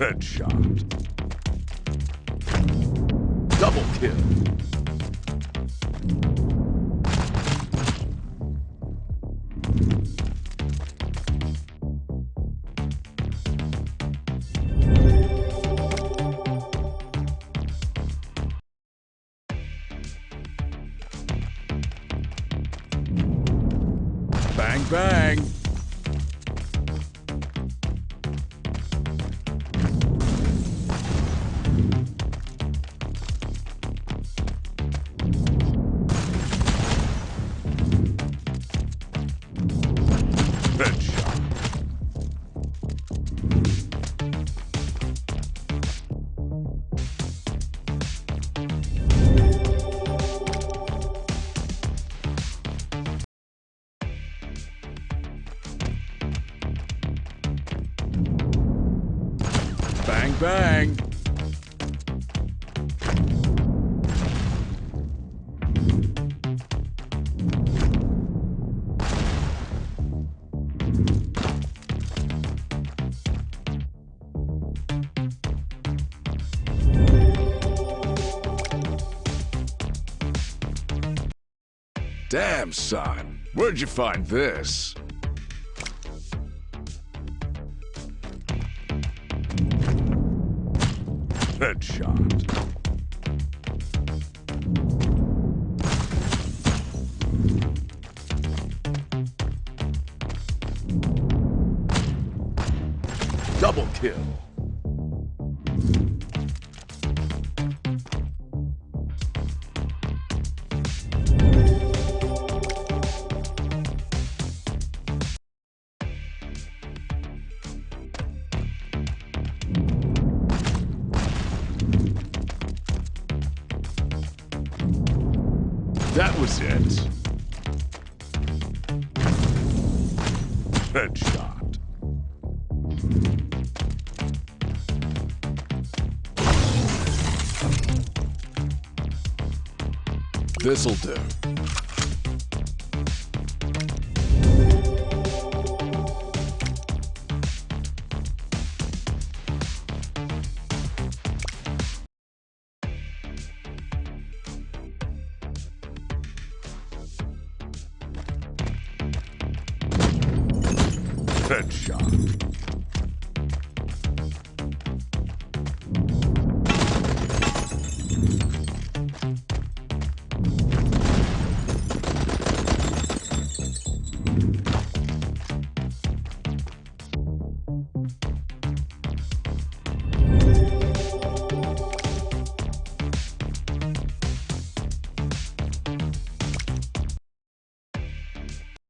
Headshot. Double kill. Bang, bang. Bang, bang. Damn, son. Where'd you find this? Headshot. Double kill. That was it. Headshot. This'll do. Headshot.